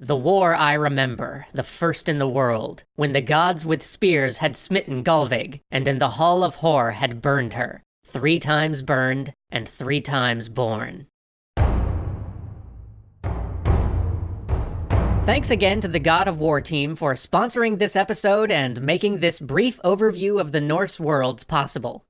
The war I remember, the first in the world, when the gods with spears had smitten Gullveig, and in the hall of Hor had burned her, three times burned, and three times born. Thanks again to the God of War team for sponsoring this episode and making this brief overview of the Norse worlds possible.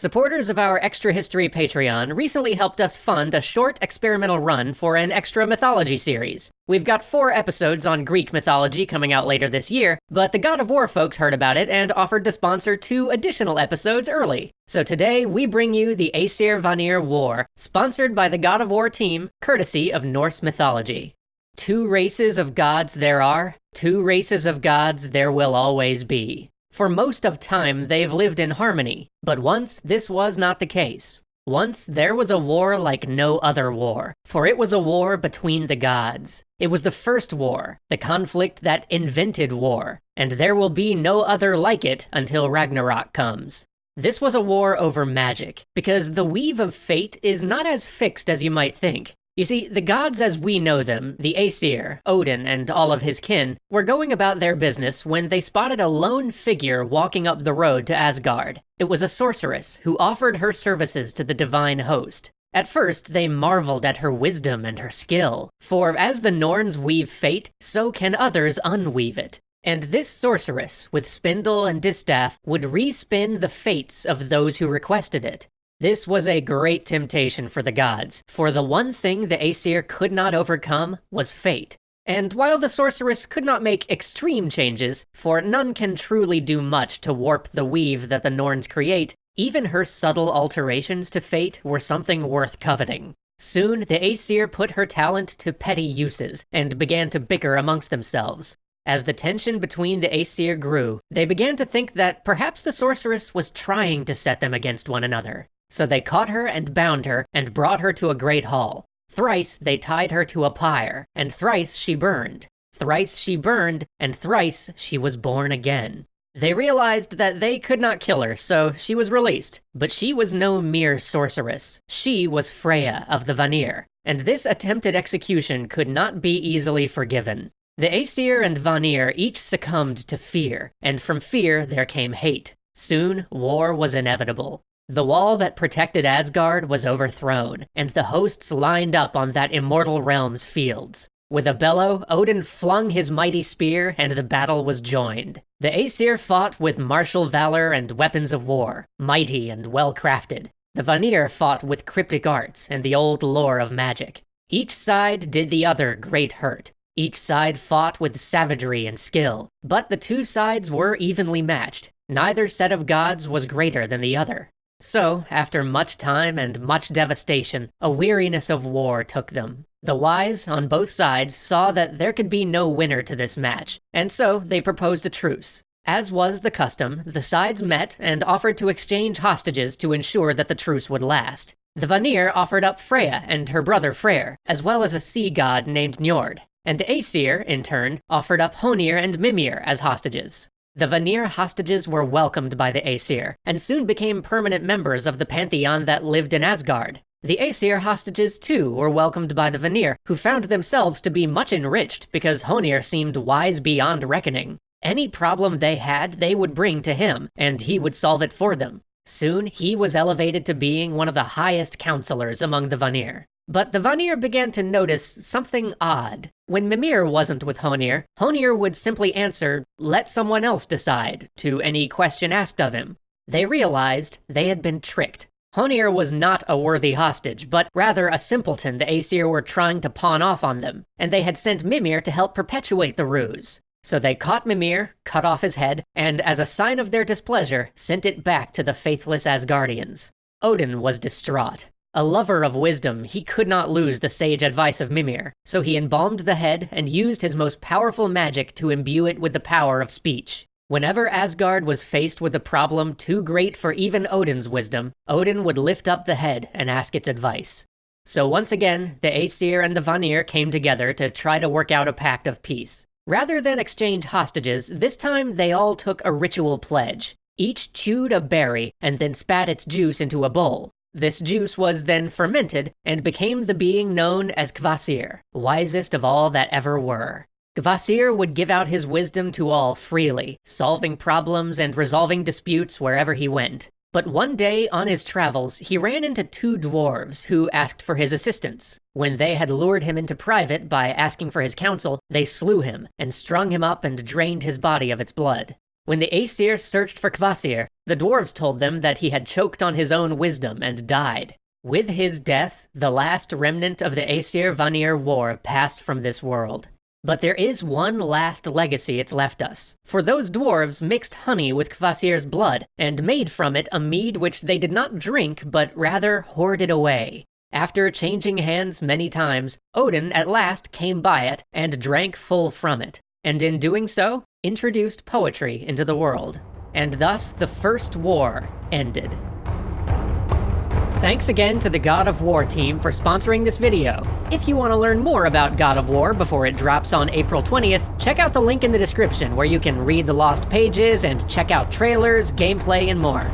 Supporters of our Extra History Patreon recently helped us fund a short experimental run for an extra mythology series. We've got four episodes on Greek mythology coming out later this year, but the God of War folks heard about it and offered to sponsor two additional episodes early. So today we bring you the Aesir Vanir War, sponsored by the God of War team, courtesy of Norse mythology. Two races of gods there are, two races of gods there will always be. For most of time, they've lived in harmony, but once this was not the case. Once there was a war like no other war, for it was a war between the gods. It was the first war, the conflict that invented war, and there will be no other like it until Ragnarok comes. This was a war over magic, because the weave of fate is not as fixed as you might think. You see, the gods as we know them, the Aesir, Odin, and all of his kin, were going about their business when they spotted a lone figure walking up the road to Asgard. It was a sorceress who offered her services to the divine host. At first, they marveled at her wisdom and her skill, for as the Norns weave fate, so can others unweave it. And this sorceress, with spindle and distaff, would respin the fates of those who requested it. This was a great temptation for the gods, for the one thing the Aesir could not overcome was fate. And while the sorceress could not make extreme changes, for none can truly do much to warp the weave that the Norns create, even her subtle alterations to fate were something worth coveting. Soon, the Aesir put her talent to petty uses, and began to bicker amongst themselves. As the tension between the Aesir grew, they began to think that perhaps the sorceress was trying to set them against one another. So they caught her and bound her, and brought her to a great hall. Thrice they tied her to a pyre, and thrice she burned. Thrice she burned, and thrice she was born again. They realized that they could not kill her, so she was released. But she was no mere sorceress. She was Freya of the Vanir, and this attempted execution could not be easily forgiven. The Aesir and Vanir each succumbed to fear, and from fear there came hate. Soon, war was inevitable. The wall that protected Asgard was overthrown, and the hosts lined up on that immortal realm's fields. With a bellow, Odin flung his mighty spear, and the battle was joined. The Aesir fought with martial valor and weapons of war, mighty and well crafted. The Vanir fought with cryptic arts and the old lore of magic. Each side did the other great hurt. Each side fought with savagery and skill, but the two sides were evenly matched. Neither set of gods was greater than the other. So, after much time and much devastation, a weariness of war took them. The wise, on both sides, saw that there could be no winner to this match, and so they proposed a truce. As was the custom, the sides met and offered to exchange hostages to ensure that the truce would last. The Vanir offered up Freya and her brother Freyr, as well as a sea god named Njord, and the Aesir, in turn, offered up Honir and Mimir as hostages. The Vanir hostages were welcomed by the Aesir, and soon became permanent members of the pantheon that lived in Asgard. The Aesir hostages too were welcomed by the Vanir, who found themselves to be much enriched because Honir seemed wise beyond reckoning. Any problem they had, they would bring to him, and he would solve it for them. Soon, he was elevated to being one of the highest counselors among the Vanir. But the Vanir began to notice something odd. When Mimir wasn't with Honir, Honir would simply answer, let someone else decide, to any question asked of him. They realized they had been tricked. Honir was not a worthy hostage, but rather a simpleton the Aesir were trying to pawn off on them, and they had sent Mimir to help perpetuate the ruse. So they caught Mimir, cut off his head, and as a sign of their displeasure, sent it back to the faithless Asgardians. Odin was distraught. A lover of wisdom, he could not lose the sage advice of Mimir, so he embalmed the head and used his most powerful magic to imbue it with the power of speech. Whenever Asgard was faced with a problem too great for even Odin's wisdom, Odin would lift up the head and ask its advice. So once again, the Aesir and the Vanir came together to try to work out a pact of peace. Rather than exchange hostages, this time they all took a ritual pledge. Each chewed a berry and then spat its juice into a bowl. This juice was then fermented and became the being known as Kvasir, wisest of all that ever were. Kvasir would give out his wisdom to all freely, solving problems and resolving disputes wherever he went. But one day on his travels, he ran into two dwarves who asked for his assistance. When they had lured him into private by asking for his counsel, they slew him and strung him up and drained his body of its blood. When the Aesir searched for Kvasir, the dwarves told them that he had choked on his own wisdom and died. With his death, the last remnant of the Aesir Vanir War passed from this world. But there is one last legacy it's left us. For those dwarves mixed honey with Kvasir's blood, and made from it a mead which they did not drink, but rather hoarded away. After changing hands many times, Odin at last came by it and drank full from it, and in doing so, introduced poetry into the world. And thus the First War ended. Thanks again to the God of War team for sponsoring this video. If you want to learn more about God of War before it drops on April 20th, check out the link in the description where you can read the lost pages and check out trailers, gameplay, and more.